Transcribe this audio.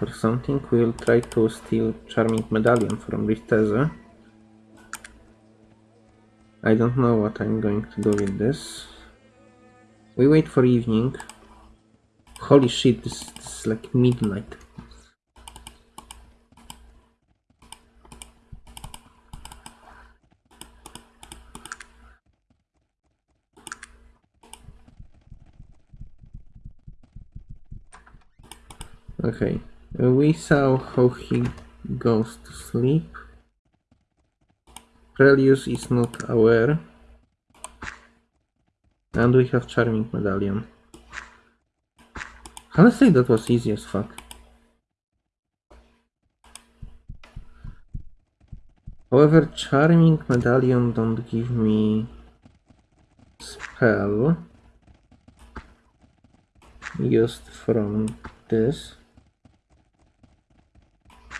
or something. We'll try to steal Charming Medallion from Rifteze. I don't know what I'm going to do with this. We wait for evening. Holy shit, this, this is like midnight. Okay, we saw how he goes to sleep. Prelius is not aware. And we have Charming Medallion. Honestly, that was easy as fuck. However, Charming Medallion don't give me spell used from this.